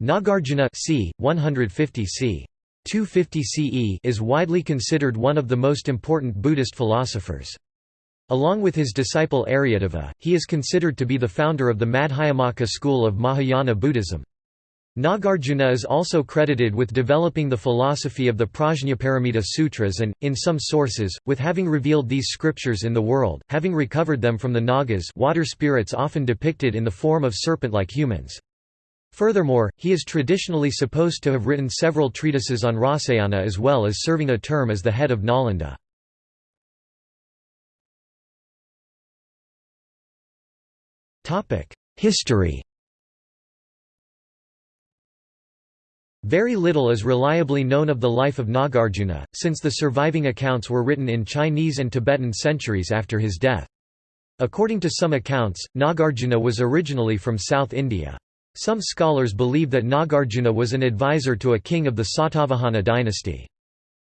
Nagarjuna c. 150 c. 250 CE is widely considered one of the most important Buddhist philosophers. Along with his disciple Aryadeva, he is considered to be the founder of the Madhyamaka school of Mahayana Buddhism. Nagarjuna is also credited with developing the philosophy of the Prajnaparamita Sutras and, in some sources, with having revealed these scriptures in the world, having recovered them from the Nagas water spirits often depicted in the form of serpent-like humans. Furthermore, he is traditionally supposed to have written several treatises on Rasayana as well as serving a term as the head of Nalanda. History Very little is reliably known of the life of Nagarjuna, since the surviving accounts were written in Chinese and Tibetan centuries after his death. According to some accounts, Nagarjuna was originally from South India. Some scholars believe that Nagarjuna was an advisor to a king of the Satavahana dynasty.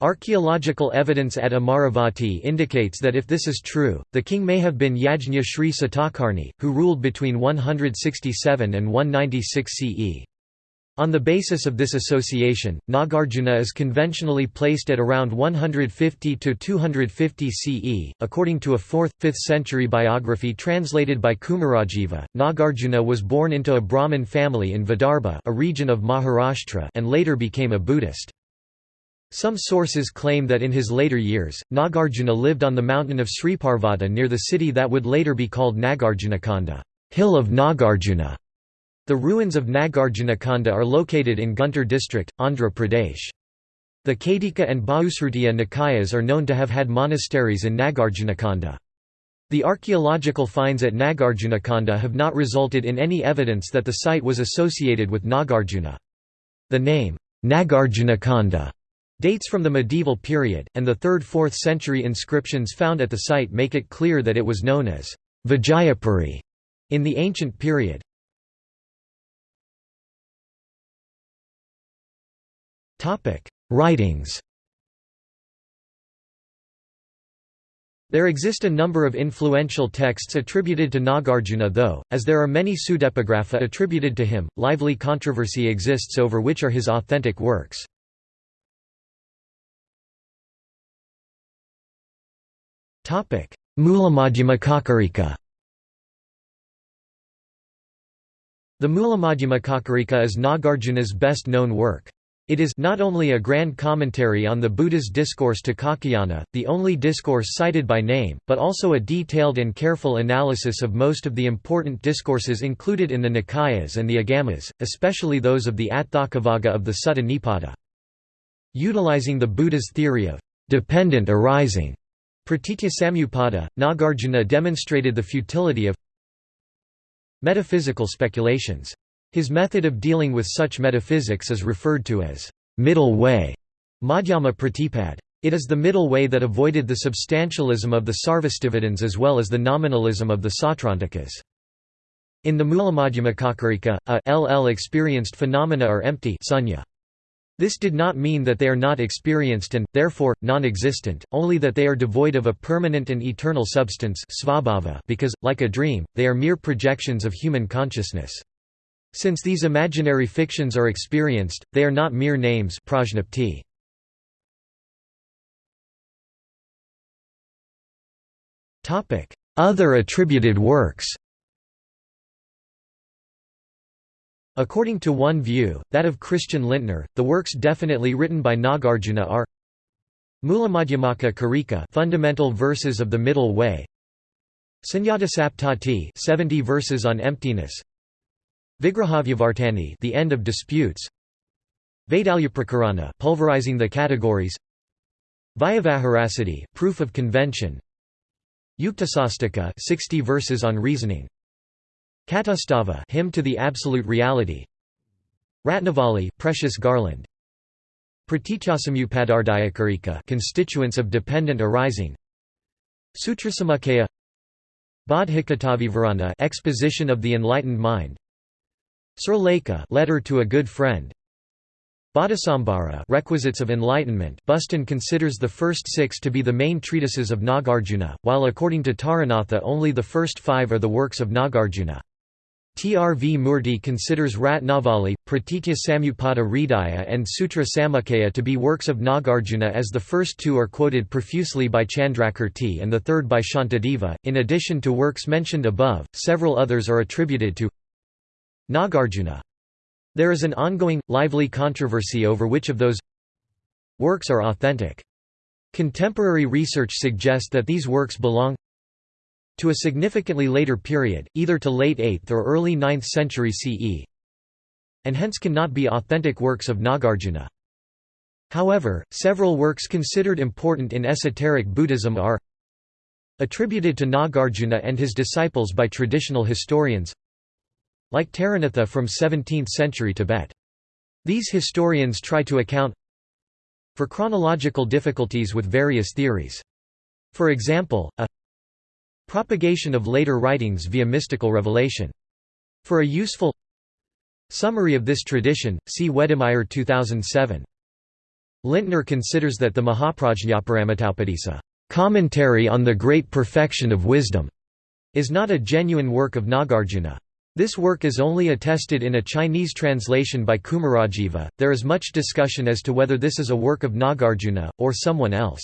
Archaeological evidence at Amaravati indicates that if this is true, the king may have been Yajna Sri Satakarni, who ruled between 167 and 196 CE. On the basis of this association, Nagarjuna is conventionally placed at around 150 to 250 CE. According to a 4th 5th century biography translated by Kumarajiva, Nagarjuna was born into a Brahmin family in Vidarbha, a region of Maharashtra, and later became a Buddhist. Some sources claim that in his later years, Nagarjuna lived on the mountain of Sriparvata near the city that would later be called Nagarjunakonda, hill of Nagarjuna. The ruins of Nagarjunakonda are located in Guntur district, Andhra Pradesh. The Caitika and Bahusrutiya Nikayas are known to have had monasteries in Nagarjunakonda. The archaeological finds at Nagarjunakonda have not resulted in any evidence that the site was associated with Nagarjuna. The name, Nagarjunakonda, dates from the medieval period, and the 3rd–4th century inscriptions found at the site make it clear that it was known as Vijayapuri in the ancient period. Topic: Writings. There exist a number of influential texts attributed to Nagarjuna though, as there are many pseudepigrapha attributed to him, lively controversy exists over which are his authentic works. Mulamadhyamakakarika The Mulamadhyamakakarika is Nagarjuna's best-known work. It is not only a grand commentary on the Buddha's discourse to Kaccayana, the only discourse cited by name, but also a detailed and careful analysis of most of the important discourses included in the Nikayas and the Agamas, especially those of the Atthakavagga of the Sutta Nipata. Utilizing the Buddha's theory of dependent arising, Pratitya Samutpada, Nagarjuna demonstrated the futility of metaphysical speculations. His method of dealing with such metaphysics is referred to as middle way, Madhyama Pratipad. It is the middle way that avoided the substantialism of the Sarvastivadins as well as the nominalism of the Sautrantikas. In the Mulamadhyamakakarika, a ll experienced phenomena are empty sunya. This did not mean that they are not experienced and, therefore, non-existent, only that they are devoid of a permanent and eternal substance because, like a dream, they are mere projections of human consciousness. Since these imaginary fictions are experienced, they are not mere names. Prajnapti. Other attributed works. According to one view, that of Christian Lindtner, the works definitely written by Nagarjuna are Mulamadhyamaka Karika Fundamental Verses of the Middle Way. Sunyata 70 verses on emptiness Vigrahavyavartani the end of disputes. Vaidalyaprakarana pulverizing the categories. Vyavaharasiddhi proof of convention. Yuktasastika 60 verses on reasoning. Katustava hymn to the absolute reality. Ratnavali precious garland. Pratityasamutpadahridayakarika constituents of dependent arising. Sutrasamuccaya Bodhicittavivarana exposition of the enlightened mind Suraleka letter to a good friend Bodhisambhara requisites of enlightenment Buston considers the first six to be the main treatises of Nagarjuna, while according to Taranatha only the first five are the works of Nagarjuna. TRV Murti considers Ratnavali, Pratitya Samutpada Hridaya and Sutra Samuccaya to be works of Nagarjuna as the first two are quoted profusely by Chandrakirti and the third by Shantideva. In addition to works mentioned above, several others are attributed to Nagarjuna. There is an ongoing, lively controversy over which of those works are authentic. Contemporary research suggests that these works belong to a significantly later period, either to late 8th or early 9th century CE, and hence cannot be authentic works of Nagarjuna. However, several works considered important in esoteric Buddhism are attributed to Nagarjuna and his disciples by traditional historians like Taranatha from 17th century Tibet. These historians try to account for chronological difficulties with various theories. For example, a Propagation of later writings via mystical revelation. For a useful summary of this tradition, see Wedemeyer 2007. Lindtner considers that the Mahaprajñaparamitopadesa commentary on the great perfection of wisdom is not a genuine work of Nagarjuna. This work is only attested in a Chinese translation by Kumarajiva. There is much discussion as to whether this is a work of Nagarjuna, or someone else.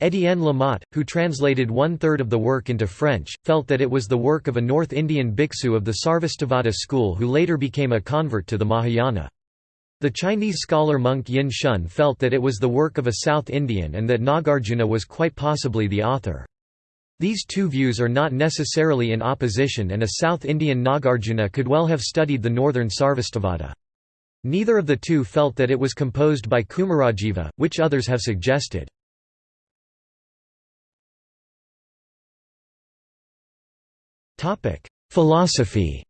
Étienne Lamotte, who translated one-third of the work into French, felt that it was the work of a North Indian bhiksu of the Sarvastivada school who later became a convert to the Mahayana. The Chinese scholar monk Yin Shun felt that it was the work of a South Indian and that Nagarjuna was quite possibly the author. These two views are not necessarily in opposition and a South Indian Nagarjuna could well have studied the northern Sarvastivada. Neither of the two felt that it was composed by Kumarajiva, which others have suggested. Philosophy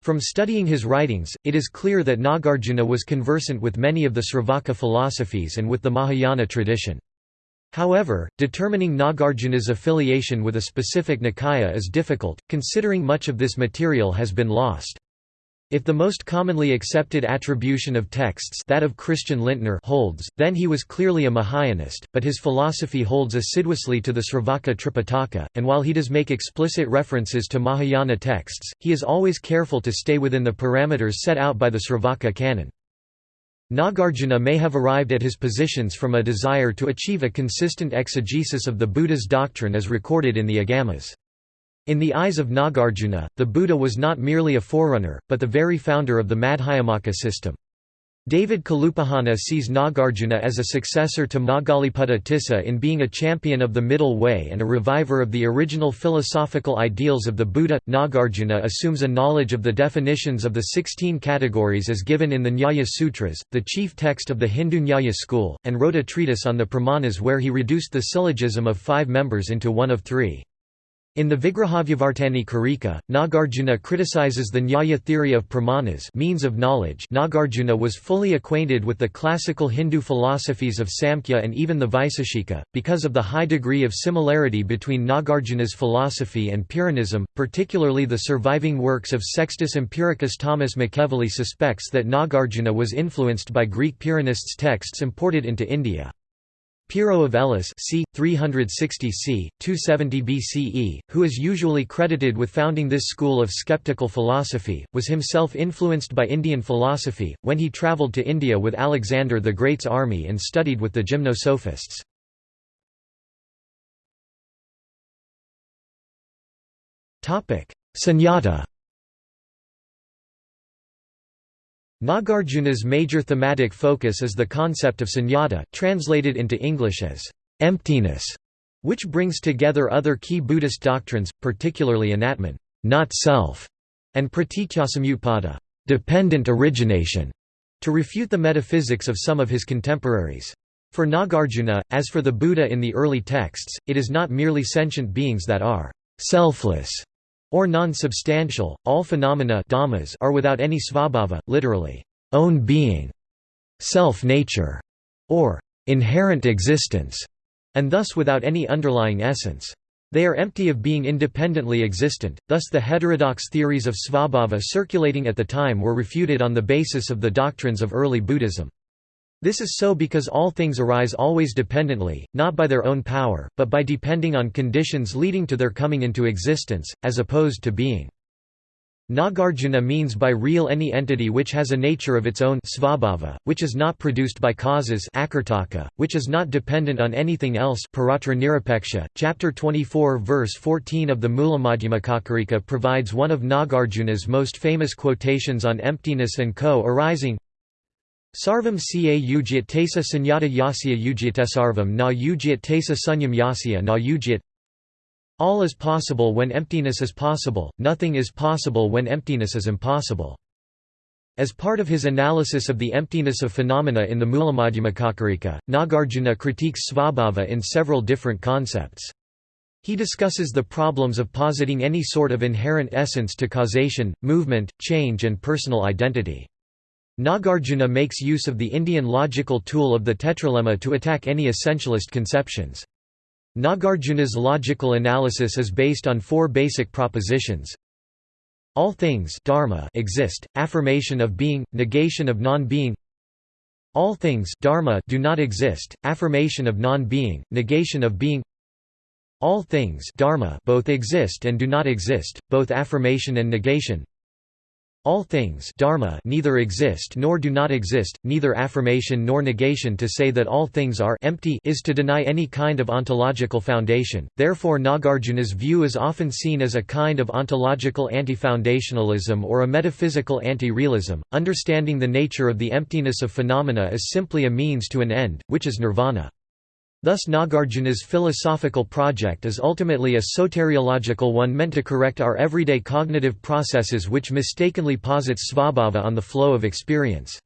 From studying his writings, it is clear that Nagarjuna was conversant with many of the Sravaka philosophies and with the Mahayana tradition. However, determining Nagarjuna's affiliation with a specific Nikaya is difficult, considering much of this material has been lost. If the most commonly accepted attribution of texts that of Christian Lindtner holds, then he was clearly a Mahayanist, but his philosophy holds assiduously to the Sravaka Tripitaka, and while he does make explicit references to Mahayana texts, he is always careful to stay within the parameters set out by the Sravaka canon. Nagarjuna may have arrived at his positions from a desire to achieve a consistent exegesis of the Buddha's doctrine as recorded in the Agamas. In the eyes of Nagarjuna, the Buddha was not merely a forerunner, but the very founder of the Madhyamaka system. David Kalupahana sees Nagarjuna as a successor to Moggaliputta Tissa in being a champion of the middle way and a reviver of the original philosophical ideals of the Buddha. Nagarjuna assumes a knowledge of the definitions of the 16 categories as given in the Nyaya Sutras, the chief text of the Hindu Nyaya school, and wrote a treatise on the Pramanas where he reduced the syllogism of five members into one of three. In the Vigrahavyavartani Karika, Nagarjuna criticizes the Nyaya theory of pramanas means of knowledge Nagarjuna was fully acquainted with the classical Hindu philosophies of Samkhya and even the Vaiseshika, because of the high degree of similarity between Nagarjuna's philosophy and Pyrrhonism, particularly the surviving works of Sextus Empiricus Thomas McEvilley suspects that Nagarjuna was influenced by Greek Pyrrhonists' texts imported into India. Pyrrho of Elis c. 360 c. 270 BCE, who is usually credited with founding this school of skeptical philosophy, was himself influenced by Indian philosophy, when he travelled to India with Alexander the Great's army and studied with the gymnosophists. Sunyata Nagarjuna's major thematic focus is the concept of sunyata, translated into English as emptiness, which brings together other key Buddhist doctrines, particularly anatman not self", and pratityasamutpada dependent origination, to refute the metaphysics of some of his contemporaries. For Nagarjuna, as for the Buddha in the early texts, it is not merely sentient beings that are selfless, or non-substantial, all phenomena dhammas are without any svabhava, literally, own being, self-nature, or inherent existence, and thus without any underlying essence. They are empty of being independently existent, thus the heterodox theories of svabhava circulating at the time were refuted on the basis of the doctrines of early Buddhism. This is so because all things arise always dependently, not by their own power, but by depending on conditions leading to their coming into existence, as opposed to being. Nagarjuna means by real any entity which has a nature of its own svabhava, which is not produced by causes which is not dependent on anything else Chapter 24 verse 14 of the Mulamadhyamakakarika provides one of Nagarjuna's most famous quotations on emptiness and co-arising Sarvam ca ugyat tesa sunyata yasya ugyatesarvam na ugyat tesa sunyam yasya na ugyat all is possible when emptiness is possible, nothing is possible when emptiness is impossible. As part of his analysis of the emptiness of phenomena in the Mulamadhyamakakarika, Nagarjuna critiques svabhava in several different concepts. He discusses the problems of positing any sort of inherent essence to causation, movement, change and personal identity. Nagarjuna makes use of the Indian logical tool of the tetralemma to attack any essentialist conceptions. Nagarjuna's logical analysis is based on four basic propositions. All things dharma exist, affirmation of being, negation of non-being All things dharma do not exist, affirmation of non-being, negation of being All things dharma both exist and do not exist, both affirmation and negation all things dharma neither exist nor do not exist, neither affirmation nor negation to say that all things are empty is to deny any kind of ontological foundation, therefore Nagarjuna's view is often seen as a kind of ontological anti-foundationalism or a metaphysical anti-realism, understanding the nature of the emptiness of phenomena is simply a means to an end, which is nirvana. Thus Nagarjuna's philosophical project is ultimately a soteriological one meant to correct our everyday cognitive processes which mistakenly posits svabhava on the flow of experience.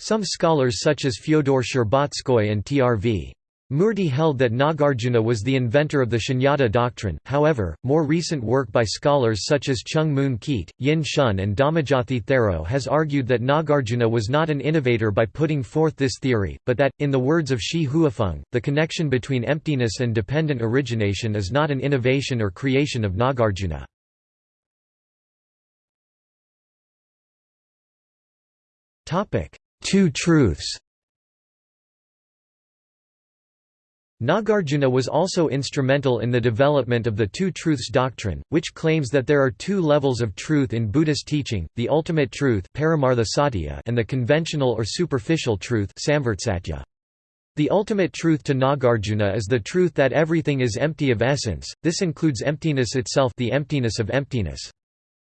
Some scholars such as Fyodor Shcherbatskoy and T.R.V. Murti held that Nagarjuna was the inventor of the Shunyata doctrine, however, more recent work by scholars such as Choong Mun-keat, Yin Shun and Dhammajathi Thero has argued that Nagarjuna was not an innovator by putting forth this theory, but that, in the words of Shi Huifeng, the connection between emptiness and dependent origination is not an innovation or creation of Nagarjuna. Two truths Nagarjuna was also instrumental in the development of the Two Truths doctrine, which claims that there are two levels of truth in Buddhist teaching, the ultimate truth and the conventional or superficial truth the ultimate truth to Nagarjuna is the truth that everything is empty of essence, this includes emptiness itself the emptiness of emptiness.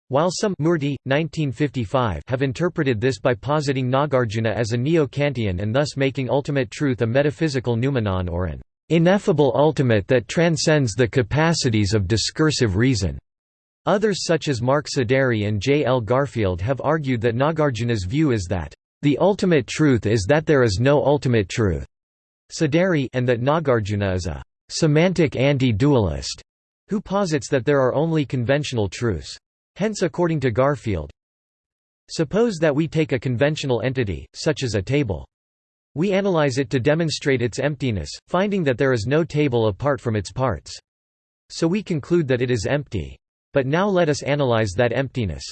While some Murti, 1955 have interpreted this by positing Nagarjuna as a neo-Kantian and thus making ultimate truth a metaphysical noumenon or an ineffable ultimate that transcends the capacities of discursive reason. Others such as Mark Siderits and J. L. Garfield have argued that Nagarjuna's view is that, "...the ultimate truth is that there is no ultimate truth." Saderi and that Nagarjuna is a "...semantic anti-dualist," who posits that there are only conventional truths. Hence according to Garfield, Suppose that we take a conventional entity, such as a table. We analyze it to demonstrate its emptiness, finding that there is no table apart from its parts. So we conclude that it is empty. But now let us analyze that emptiness.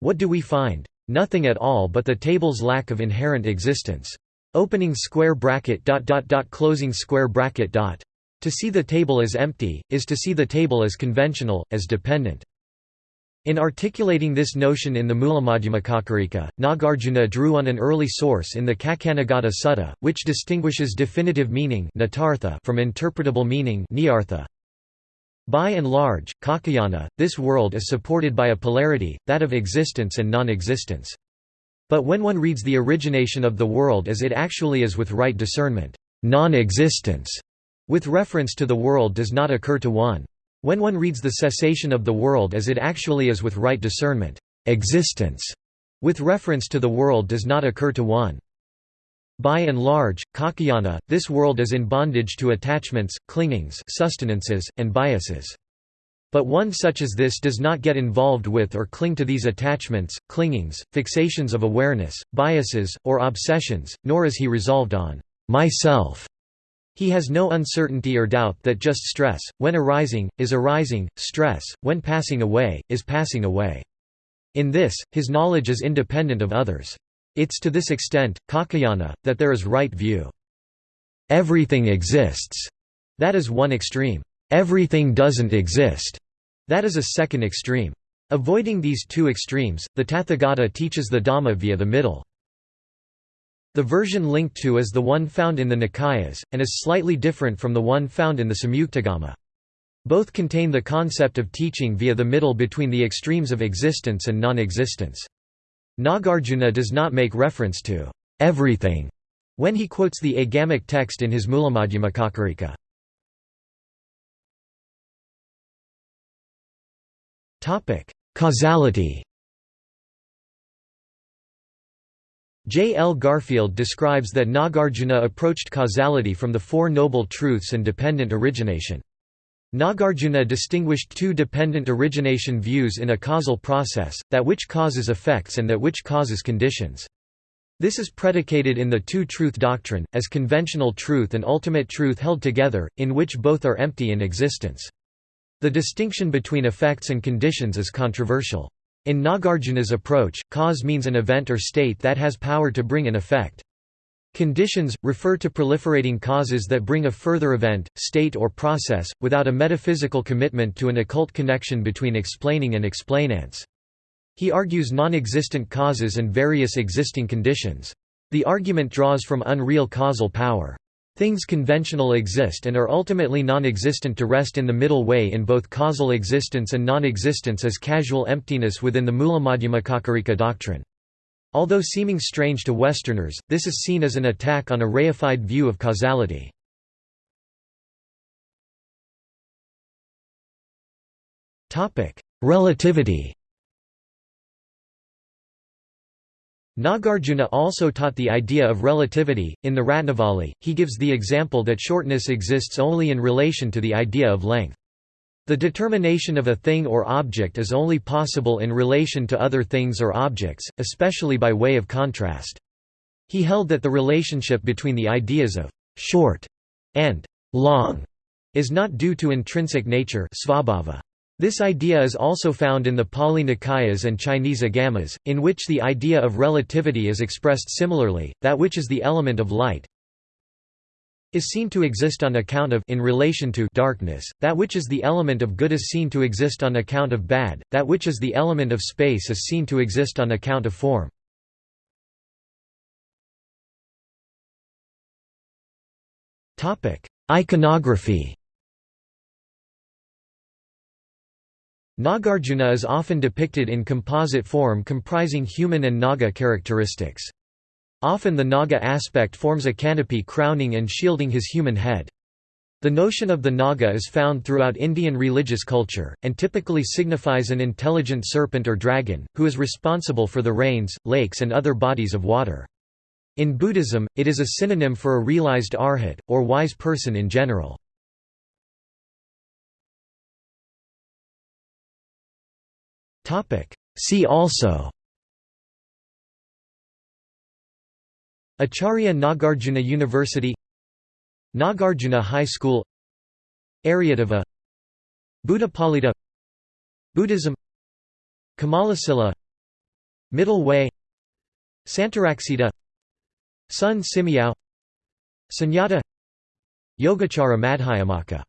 What do we find? Nothing at all but the table's lack of inherent existence. Opening square bracket dot dot dot closing square bracket dot. To see the table as empty, is to see the table as conventional, as dependent. In articulating this notion in the Mulamadhyamakakarika, Nagarjuna drew on an early source in the Kaccanagotta Sutta, which distinguishes definitive meaning from interpretable meaning By and large, Kaccayana, this world is supported by a polarity, that of existence and non-existence. But when one reads the origination of the world as it actually is with right discernment, non-existence, with reference to the world does not occur to one. When one reads the cessation of the world as it actually is with right discernment, existence, with reference to the world does not occur to one. By and large, Kaccayana, this world is in bondage to attachments, clingings sustenances, and biases. But one such as this does not get involved with or cling to these attachments, clingings, fixations of awareness, biases, or obsessions, nor is he resolved on myself he has no uncertainty or doubt that just stress, when arising, is arising, stress, when passing away, is passing away. In this, his knowledge is independent of others. It's to this extent, Kaccayana, that there is right view. Everything exists. That is one extreme. Everything doesn't exist. That is a second extreme. Avoiding these two extremes, the Tathagata teaches the Dhamma via the middle. The version linked to is the one found in the Nikayas, and is slightly different from the one found in the Samyuktagama. Both contain the concept of teaching via the middle between the extremes of existence and non-existence. Nagarjuna does not make reference to everything when he quotes the agamic text in his Mulamadhyamakakarika. Causality J. L. Garfield describes that Nagarjuna approached causality from the Four Noble Truths and dependent origination. Nagarjuna distinguished two dependent origination views in a causal process, that which causes effects and that which causes conditions. This is predicated in the two-truth doctrine, as conventional truth and ultimate truth held together, in which both are empty in existence. The distinction between effects and conditions is controversial. In Nagarjuna's approach, cause means an event or state that has power to bring an effect. Conditions, refer to proliferating causes that bring a further event, state or process, without a metaphysical commitment to an occult connection between explaining and explainants. He argues non-existent causes and various existing conditions. The argument draws from unreal causal power. Things conventional exist and are ultimately non-existent to rest in the middle way in both causal existence and non-existence as casual emptiness within the Mulamadhyamakakarika doctrine. Although seeming strange to Westerners, this is seen as an attack on a reified view of causality. Relativity Nagarjuna also taught the idea of relativity. In the Ratnavali, he gives the example that shortness exists only in relation to the idea of length. The determination of a thing or object is only possible in relation to other things or objects, especially by way of contrast. He held that the relationship between the ideas of short and long is not due to intrinsic nature svabhava. This idea is also found in the Pali Nikayas and Chinese Agamas, in which the idea of relativity is expressed similarly, that which is the element of light, is seen to exist on account of in relation to darkness, that which is the element of good is seen to exist on account of bad, that which is the element of space is seen to exist on account of form. Iconography Nagarjuna is often depicted in composite form comprising human and Naga characteristics. Often the Naga aspect forms a canopy crowning and shielding his human head. The notion of the Naga is found throughout Indian religious culture, and typically signifies an intelligent serpent or dragon, who is responsible for the rains, lakes and other bodies of water. In Buddhism, it is a synonym for a realized arhat, or wise person in general. See also. Acharya Nagarjuna University Nagarjuna High School Aryadeva Buddhapalita Buddhism Kamalasila Middle Way Santaraksita Sun Simiao Sunyata Yogacara Madhyamaka